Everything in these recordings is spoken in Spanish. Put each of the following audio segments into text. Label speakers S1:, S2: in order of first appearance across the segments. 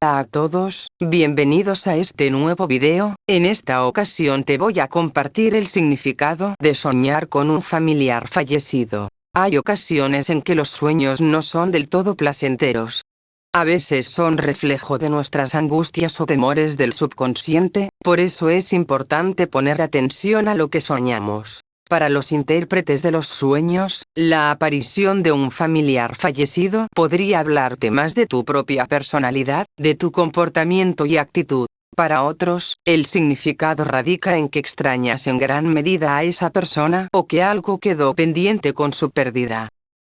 S1: Hola a todos, bienvenidos a este nuevo video, en esta ocasión te voy a compartir el significado de soñar con un familiar fallecido. Hay ocasiones en que los sueños no son del todo placenteros. A veces son reflejo de nuestras angustias o temores del subconsciente, por eso es importante poner atención a lo que soñamos. Para los intérpretes de los sueños, la aparición de un familiar fallecido podría hablarte más de tu propia personalidad, de tu comportamiento y actitud. Para otros, el significado radica en que extrañas en gran medida a esa persona o que algo quedó pendiente con su pérdida.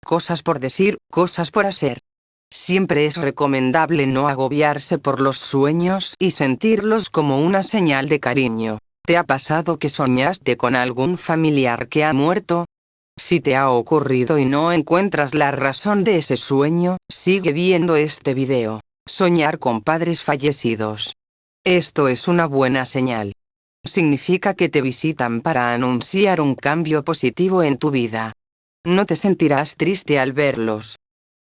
S1: Cosas por decir, cosas por hacer. Siempre es recomendable no agobiarse por los sueños y sentirlos como una señal de cariño. ¿Te ha pasado que soñaste con algún familiar que ha muerto? Si te ha ocurrido y no encuentras la razón de ese sueño, sigue viendo este video. Soñar con padres fallecidos. Esto es una buena señal. Significa que te visitan para anunciar un cambio positivo en tu vida. No te sentirás triste al verlos.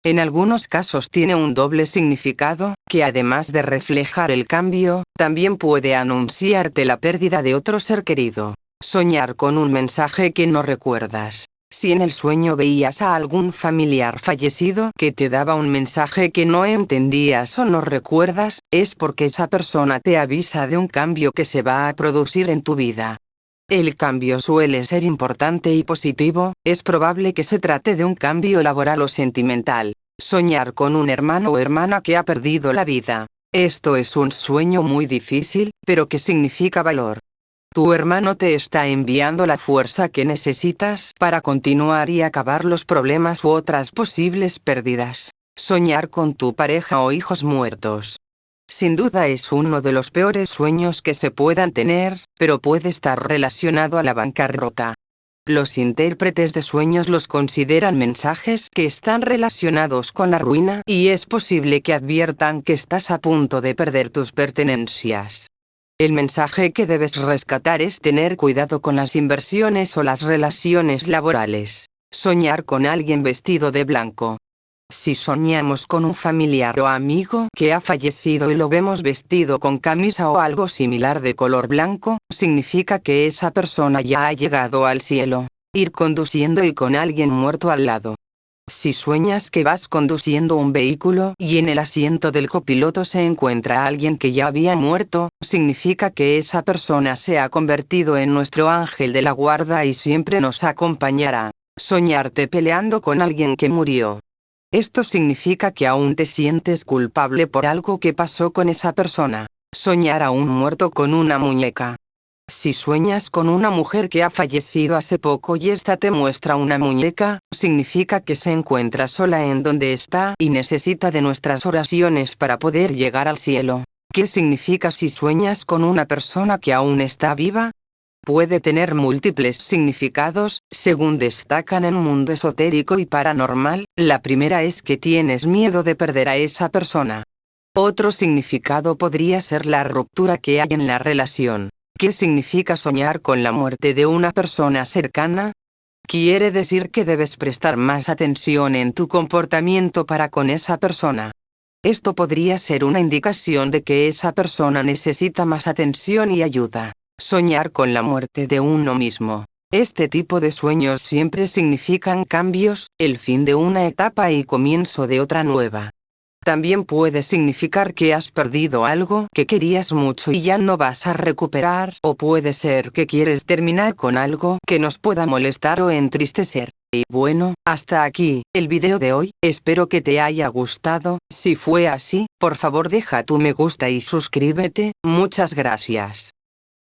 S1: En algunos casos tiene un doble significado, que además de reflejar el cambio, también puede anunciarte la pérdida de otro ser querido. Soñar con un mensaje que no recuerdas. Si en el sueño veías a algún familiar fallecido que te daba un mensaje que no entendías o no recuerdas, es porque esa persona te avisa de un cambio que se va a producir en tu vida. El cambio suele ser importante y positivo, es probable que se trate de un cambio laboral o sentimental. Soñar con un hermano o hermana que ha perdido la vida. Esto es un sueño muy difícil, pero que significa valor. Tu hermano te está enviando la fuerza que necesitas para continuar y acabar los problemas u otras posibles pérdidas. Soñar con tu pareja o hijos muertos. Sin duda es uno de los peores sueños que se puedan tener, pero puede estar relacionado a la bancarrota. Los intérpretes de sueños los consideran mensajes que están relacionados con la ruina y es posible que adviertan que estás a punto de perder tus pertenencias. El mensaje que debes rescatar es tener cuidado con las inversiones o las relaciones laborales. Soñar con alguien vestido de blanco. Si soñamos con un familiar o amigo que ha fallecido y lo vemos vestido con camisa o algo similar de color blanco, significa que esa persona ya ha llegado al cielo. Ir conduciendo y con alguien muerto al lado. Si sueñas que vas conduciendo un vehículo y en el asiento del copiloto se encuentra alguien que ya había muerto, significa que esa persona se ha convertido en nuestro ángel de la guarda y siempre nos acompañará. Soñarte peleando con alguien que murió. Esto significa que aún te sientes culpable por algo que pasó con esa persona. Soñar a un muerto con una muñeca. Si sueñas con una mujer que ha fallecido hace poco y esta te muestra una muñeca, significa que se encuentra sola en donde está y necesita de nuestras oraciones para poder llegar al cielo. ¿Qué significa si sueñas con una persona que aún está viva? Puede tener múltiples significados, según destacan en mundo esotérico y paranormal, la primera es que tienes miedo de perder a esa persona. Otro significado podría ser la ruptura que hay en la relación. ¿Qué significa soñar con la muerte de una persona cercana? Quiere decir que debes prestar más atención en tu comportamiento para con esa persona. Esto podría ser una indicación de que esa persona necesita más atención y ayuda. Soñar con la muerte de uno mismo. Este tipo de sueños siempre significan cambios, el fin de una etapa y comienzo de otra nueva. También puede significar que has perdido algo que querías mucho y ya no vas a recuperar, o puede ser que quieres terminar con algo que nos pueda molestar o entristecer. Y bueno, hasta aquí, el video de hoy, espero que te haya gustado, si fue así, por favor deja tu me gusta y suscríbete, muchas gracias.